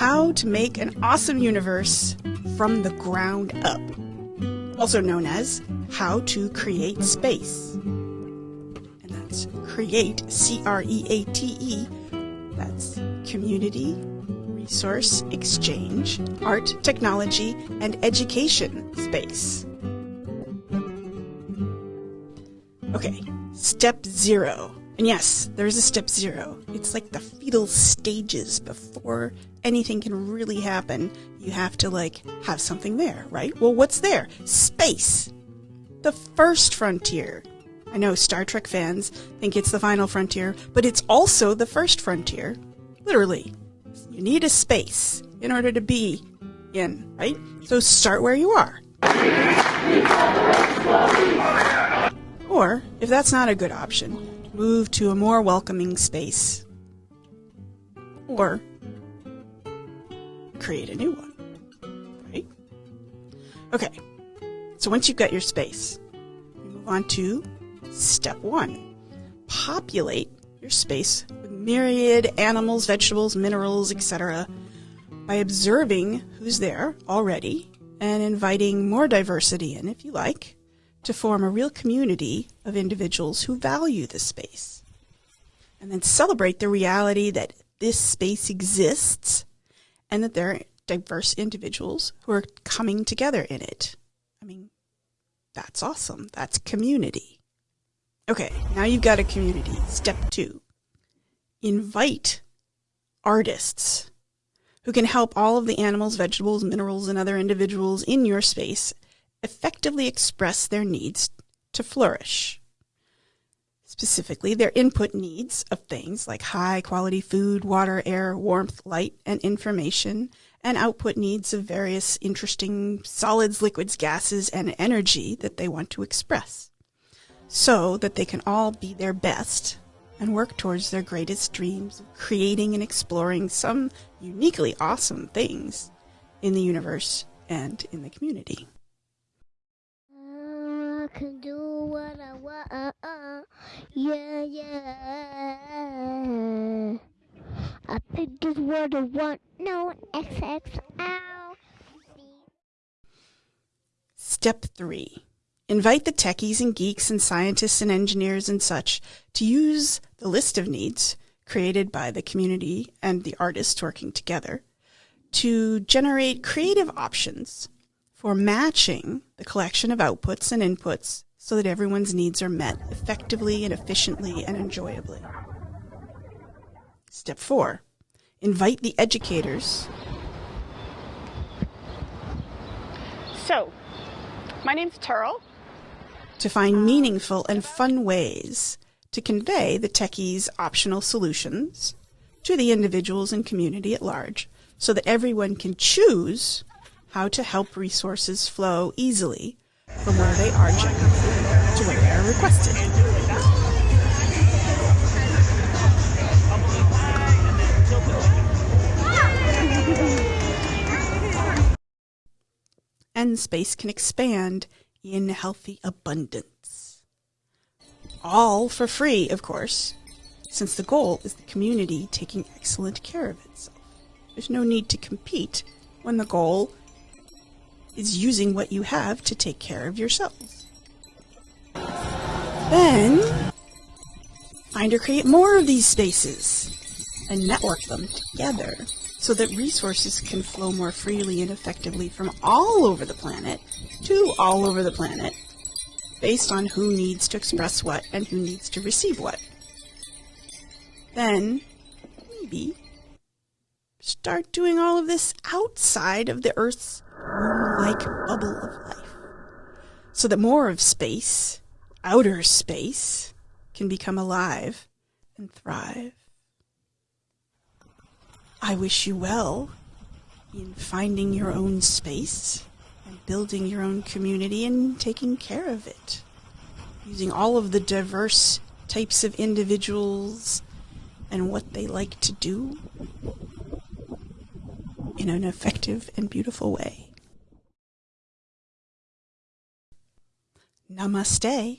How to make an awesome universe from the ground up, also known as how to create space. And that's create, C R E A T E, that's community, resource, exchange, art, technology, and education space. Okay, step zero. And yes, there is a step zero. It's like the fetal stages before anything can really happen. You have to like have something there, right? Well, what's there? Space. The first frontier. I know Star Trek fans think it's the final frontier, but it's also the first frontier. Literally. You need a space in order to be in, right? So start where you are. Or, if that's not a good option, move to a more welcoming space. Or create a new one. Right? Okay. So once you've got your space, you move on to step one. Populate your space with myriad animals, vegetables, minerals, etc. by observing who's there already and inviting more diversity in if you like to form a real community of individuals who value the space. And then celebrate the reality that this space exists and that there are diverse individuals who are coming together in it. I mean, that's awesome. That's community. Okay, now you've got a community. Step two invite artists who can help all of the animals, vegetables, minerals, and other individuals in your space effectively express their needs to flourish. Specifically, their input needs of things like high quality food, water, air, warmth, light, and information, and output needs of various interesting solids, liquids, gases, and energy that they want to express. So that they can all be their best and work towards their greatest dreams of creating and exploring some uniquely awesome things in the universe and in the community can do what I want. Yeah, yeah. I think it's what I want. No, XXL. Step 3. Invite the techies and geeks and scientists and engineers and such to use the list of needs created by the community and the artists working together to generate creative options for matching the collection of outputs and inputs so that everyone's needs are met effectively and efficiently and enjoyably. Step four, invite the educators. So, my name's Terrell. To find meaningful and fun ways to convey the techies' optional solutions to the individuals and community at large so that everyone can choose how to help resources flow easily from where they are generated to where they are requested. and space can expand in healthy abundance. All for free, of course, since the goal is the community taking excellent care of itself. There's no need to compete when the goal is using what you have to take care of yourselves. Then, find or create more of these spaces and network them together so that resources can flow more freely and effectively from all over the planet to all over the planet based on who needs to express what and who needs to receive what. Then, maybe, start doing all of this outside of the Earth's like bubble of life. So that more of space, outer space, can become alive and thrive. I wish you well in finding your own space and building your own community and taking care of it. Using all of the diverse types of individuals and what they like to do in an effective and beautiful way. Namaste.